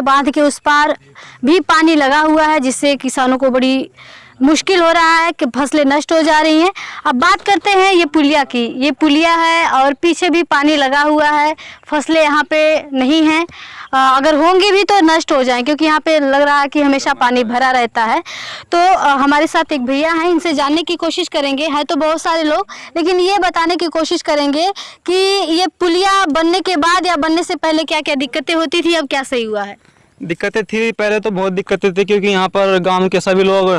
है बाँध के उस पार भी पानी लगा हुआ है, जिससे किसानों को बड़ी मुश्किल हो रहा है कि फ़सलें नष्ट हो जा रही हैं। अब बात करते हैं ये पुलिया की। ये पुलिया है और पीछे भी पानी लगा हुआ है। फ़सलें यहाँ पे नहीं हैं। अगर होंगी भी तो नष्ट हो जाएँ, क्योंकि यहाँ पे लग रहा है कि हमेशा पानी भरा रहता है। तो हमारे साथ एक भैया हैं, इनसे जानने की कोशिश करेंगे। है तो बहुत सारे लोग, लेकिन ये बताने की कोशिश करेंगे कि ये पुलिया बनने के बाद या बनने से पहले क्या क्या दिक्कतें होती थी, अब क्या सही हुआ है? दिक्कतें थी पहले तो बहुत दिक्कतें थी क्योंकि यहाँ पर गाँव के सभी लोग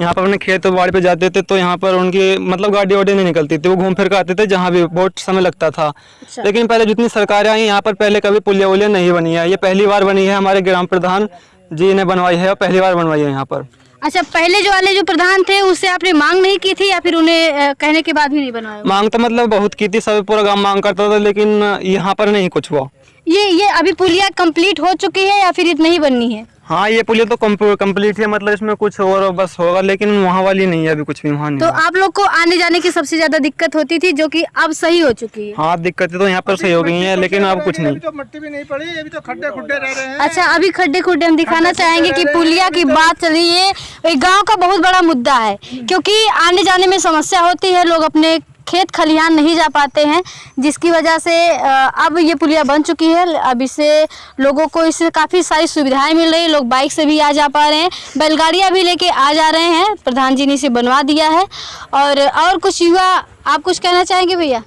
यहाँ पर अपने खेत बाड़ी पे जाते थे तो यहाँ पर उनकी मतलब गाड़ी वाड़ी नहीं निकलती थी वो घूम फिर कर आते थे जहाँ भी बहुत समय लगता था। अच्छा। लेकिन पहले जितनी सरकारें आई यहाँ पर पहले कभी पुलिया वुलिया नहीं बनी है ये पहली बार बनी है हमारे ग्राम प्रधान जी ने बनवाई है और पहली बार बनवाई है यहाँ पर। अच्छा पहले जो वाले जो प्रधान थे उससे आपने मांग नहीं की थी या फिर उन्हें कहने के बाद भी नहीं बनवाया? मांग तो मतलब बहुत की थी सब पूरा गाँव मांग करता था लेकिन यहाँ पर नहीं कुछ हुआ। ये ये अभी पुलिया कंप्लीट हो चुकी है या फिर इतनी ही बननी है? हाँ ये पुलिया तो कंप्लीट है मतलब इसमें कुछ और बस होगा लेकिन वहाँ वाली नहीं है अभी कुछ भी वहाँ नहीं तो है। आप लोग को आने जाने की सबसे ज़्यादा दिक्कत होती थी जो कि अब सही हो चुकी है? हाँ दिक्कतें तो यहाँ पर सही हो गई हैं लेकिन अब कुछ नहीं। तो मिट्टी भी नहीं पड़ी अभी तो खड्डे खुड्डे रह रहे हैं। अच्छा अभी खड्डे खुड्डे हम दिखाना चाहेंगे की पुलिया की बात चल रही है। ये गाँव का बहुत बड़ा मुद्दा है क्योंकि आने जाने में समस्या होती है लोग अपने खेत खलिहान नहीं जा पाते हैं, जिसकी वजह से अब ये पुलिया बन चुकी है। अब इससे लोगों को इससे काफ़ी सारी सुविधाएँ मिल रही है। लोग बाइक से भी आ जा पा रहे हैं। बैलगाड़ियाँ भी लेके आ जा रहे हैं। प्रधान जी ने इसे बनवा दिया है। और और कुछ युवा, आप कुछ कहना चाहेंगे भैया?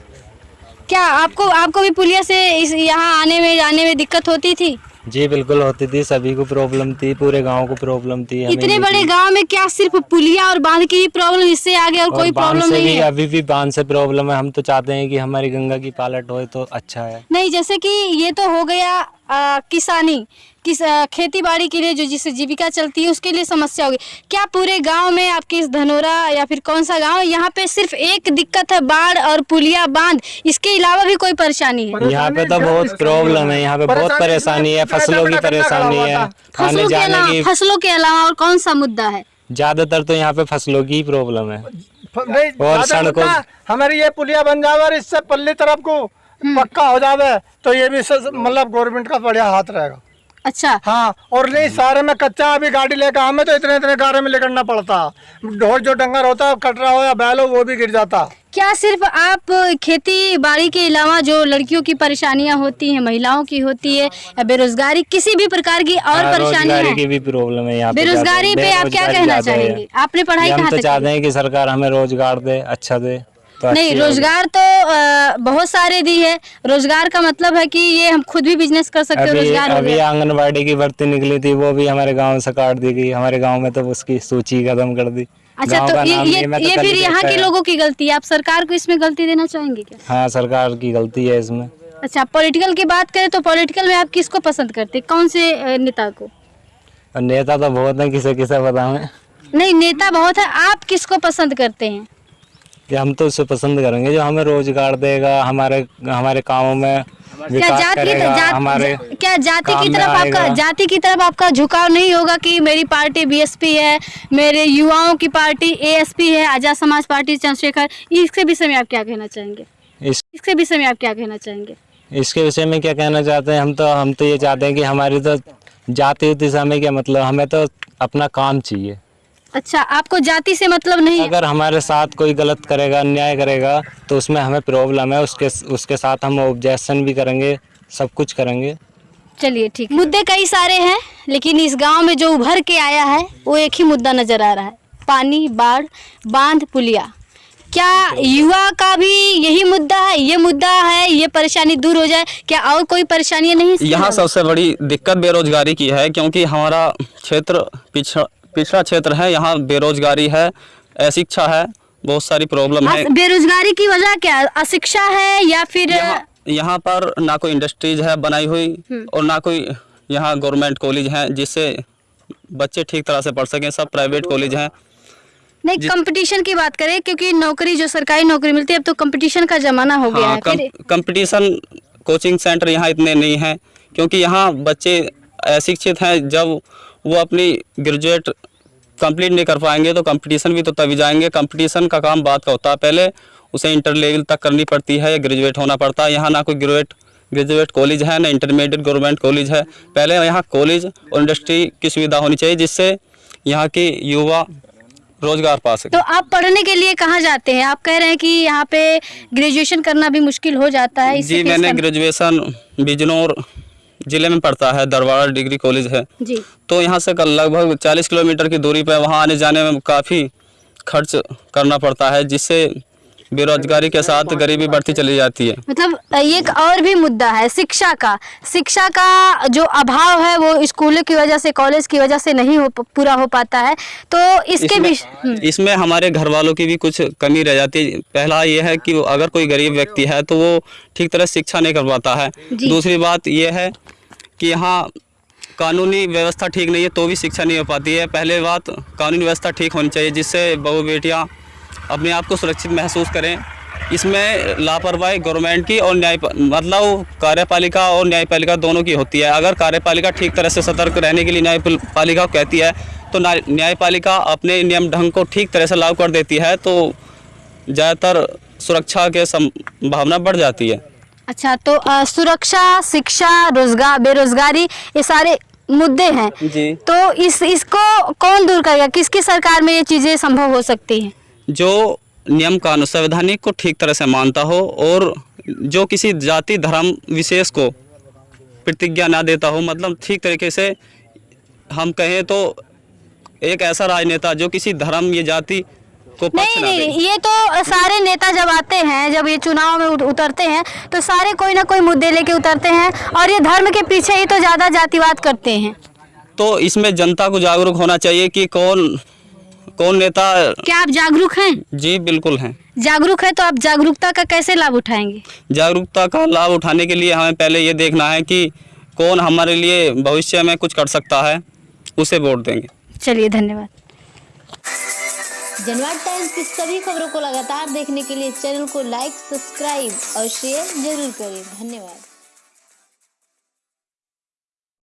क्या आपको आपको भी पुलिया से इस, यहाँ आने में, जाने में दिक्कत होती थी? जी बिल्कुल होती थी सभी को प्रॉब्लम थी पूरे गाँव को प्रॉब्लम थी इतने बड़े। गाँव में क्या सिर्फ़ पुलिया और बाँध की ही प्रॉब्लम इससे आगे और और कोई प्रॉब्लम नहीं है अभी भी बाँध से प्रॉब्लम है हम तो चाहते हैं कि हमारी गंगा की पालट हो तो अच्छा है नहीं जैसे कि ये तो हो गया आ, किसानी किस खेती बाड़ी के लिए जो जिससे जीविका चलती है उसके लिए समस्या होगी। क्या पूरे गाँव में आपके इस धनोरा या फिर कौन सा गाँव यहाँ पे सिर्फ़ एक दिक्कत है बाढ़ और पुलिया बाँध इसके अलावा भी कोई परेशानी है? यहाँ पे तो बहुत प्रॉब्लम है यहाँ पे बहुत परेशानी है फ़सलों की परेशानी है फ़सलों के अलावा फ़सलों के अलावा और कौन सा मुद्दा है? ज़्यादातर तो यहाँ पे फ़सलों की प्रॉब्लम है। और सड़कों- हमारी ये पुलिया बन जाओ और इससे पल्ली तरफ़ को पक्का हो जावे तो ये भी मतलब गवर्नमेंट का बढ़िया हाथ रहेगा। अच्छा। हाँ और नहीं सारे में कच्चा अभी गाड़ी लेकर हमें तो इतने इतने गारे में लेकर पड़ता। ढोल जो डंगर होता है कटरा हो या बैल हो वो भी गिर जाता। क्या सिर्फ़ आप खेती बाड़ी के अलावा जो लड़कियों की परेशानियाँ होती हैं महिलाओं की होती है या बेरोजगारी किसी भी प्रकार की और हाँ, परेशानी की भी प्रॉब्लम है यहाँ बेरोजगारी पे आप क्या कहना चाहेंगे? आपने पढ़ाई कहाँ तो चाहते की हैं कि सरकार हमें रोज़गार दे अच्छा दे। नहीं रोज़गार तो अ, बहुत सारे दी है। रोज़गार का मतलब है कि ये हम खुद भी बिज़नेस कर सकते हैं रोज़गार अभी आंगनबाड़ी की भर्ती निकली थी वो भी हमारे गाँव से काट दी गई। हमारे गाँव में तो उसकी सूची खत्म कर दी। अच्छा तो ये ये, तो ये फिर यहाँ के लोगों की गलती है? आप सरकार को इसमें गलती देना चाहेंगे क्या? हाँ सरकार की गलती है इसमें। अच्छा पॉलिटिकल की बात करें तो पॉलिटिकल में आप किसको पसंद करते कौन से नेता को? नेता तो बहुत है किसे किसे बताएँ नहीं नेता बहुत है। आप किसको पसंद करते हैं? कि हम तो उसे पसंद करेंगे जो हमें रोज़गार देगा हमारे हमारे कामों में क्या विकास जाति करेगा जात, हमारे क्या जाति की तरफ़ आपका जाति की तरफ़ आपका झुकाव नहीं होगा कि मेरी पार्टी बीएसपी है मेरे युवाओं की पार्टी एएसपी है आज़ाद समाज पार्टी चंद्रशेखर इसके विषय में आप क्या कहना चाहेंगे? इस इसके विषय में आप क्या कहना चाहेंगे? इसके विषय में क्या कहना चाहते हैं? हम तो हम तो ये चाहते हैं कि हमारी तो जाति उति से हमें क्या मतलब हमें तो अपना काम चाहिए। अच्छा आपको जाति से मतलब नहीं है? अगर हमारे साथ कोई गलत करेगा अन्याय करेगा तो उसमें हमें प्रॉब्लम है उसके उसके साथ हम ऑब्जेक्शन भी करेंगे सब कुछ करेंगे। चलिए ठीक मुद्दे कई सारे हैं लेकिन इस गाँव में जो उभर के आया है वो एक ही मुद्दा नज़र आ रहा है। पानी बाढ़ बाँध पुलिया। क्या युवा का भी यही मुद्दा है? ये मुद्दा है ये परेशानी दूर हो जाए क्या और कोई परेशानियाँ नहीं यहाँ सबसे बड़ी दिक्कत बेरोजगारी की है क्योंकि हमारा क्षेत्र पिछड़ा पिछड़ा क्षेत्र है यहाँ बेरोजगारी है अशिक्षा है बहुत सारी प्रॉब्लम है। बेरोजगारी की वजह क्या? अशिक्षा है या फिर यहाँ यहाँ पर ना कोई इंडस्ट्रीज़ है बनाई हुई हम्म। और ना कोई यहाँ गवर्नमेंट कॉलेज है जिससे बच्चे ठीक तरह से पढ़ सकें सब प्राइवेट कॉलेज हैं। नहीं कंपटीशन की बात करें क्योंकि नौकरी जो सरकारी नौकरी मिलती है अब तो कंपटीशन का जमाना हो गया हाँ है। कंपटीशन कोचिंग सेंटर यहाँ इतने नहीं हैं क्योंकि यहाँ बच्चे अशिक्षित हैं जब वो अपनी ग्रेजुएट कंप्लीट नहीं कर पाएँगे तो कंपटीशन भी तो तभी जाएँगे। कंपटीशन का काम बात का होता है। पहले उसे इंटर लेवल तक करनी पड़ती है या ग्रेजुएट होना पड़ता है। यहाँ ना कोई ग्रेजुएट ग्रेजुएट कॉलेज है ना इंटरमीडिएट गवर्नमेंट कॉलेज है। पहले यहाँ कॉलेज और इंडस्ट्री की सुविधा होनी चाहिए जिससे यहाँ के युवा रोज़गार पा सके। तो आप पढ़ने के लिए कहाँ जाते हैं? आप कह रहे हैं कि यहाँ पे ग्रेजुएशन करना भी मुश्किल हो जाता है जी मैंने ग्रेजुएशन बिजनौर ज़िले में पड़ता है दरबार डिग्री कॉलेज है। जी। तो यहाँ से कल लगभग 40 किलोमीटर की दूरी पर वहाँ आने जाने में काफ़ी खर्च करना पड़ता है जिससे बेरोजगारी के साथ गरीबी बढ़ती चली जाती है। मतलब ये एक और भी मुद्दा है शिक्षा का। शिक्षा का जो अभाव है वो स्कूलों की वजह से कॉलेज की वजह से नहीं हो पूरा हो पाता है। तो इसके भी इसमें, इसमें हमारे घर वालों की भी कुछ कमी रह जाती है। पहला ये है कि अगर कोई गरीब व्यक्ति है तो वो ठीक तरह शिक्षा नहीं कर पाता है। दूसरी बात ये है कि यहाँ कानूनी व्यवस्था ठीक नहीं है तो भी शिक्षा नहीं हो पाती है। पहले बात, कानूनी व्यवस्था ठीक होनी चाहिए जिससे बहू बेटियाँ अपने आप को सुरक्षित महसूस करें। इसमें लापरवाही गवर्नमेंट की और न्याय मतलब कार्यपालिका और न्यायपालिका दोनों की होती है। अगर कार्यपालिका ठीक तरह से सतर्क रहने के लिए न्यायपालिका कहती है तो न्याय- न्यायपालिका अपने नियम ढंग को ठीक तरह से लागू कर देती है तो ज़्यादातर सुरक्षा के संभावना बढ़ जाती है। अच्छा तो अ, सुरक्षा शिक्षा रोज़गार बेरोजगारी ये सारे मुद्दे हैं। जी। तो इस इसको कौन दूर करेगा? किसकी सरकार में ये चीज़ें संभव हो सकती हैं? जो नियम कानून संवैधानिक को ठीक तरह से मानता हो और जो किसी जाति धर्म विशेष को प्रतिज्ञा ना देता हो मतलब ठीक तरीके से हम कहें तो एक ऐसा राजनेता जो किसी धर्म या जाति को नहीं नहीं ये तो सारे नेता जब आते हैं जब ये चुनाव में उतरते हैं तो सारे कोई ना कोई मुद्दे लेके उतरते हैं और ये धर्म के पीछे ही तो ज़्यादा जातिवाद करते हैं। तो इसमें जनता को जागरूक होना चाहिए कि कौन कौन नेता क्या आप जागरूक हैं? जी बिल्कुल हैं। जागरूक है तो आप जागरूकता का कैसे लाभ उठाएँगे? जागरूकता का लाभ उठाने के लिए हमें पहले ये देखना है कि कौन हमारे लिए भविष्य में कुछ कर सकता है उसे वोट देंगे। चलिए धन्यवाद। जनवाद टाइम्स की सभी खबरों को लगातार देखने के लिए चैनल को लाइक, सब्सक्राइब और शेयर ज़रूर करें। धन्यवाद।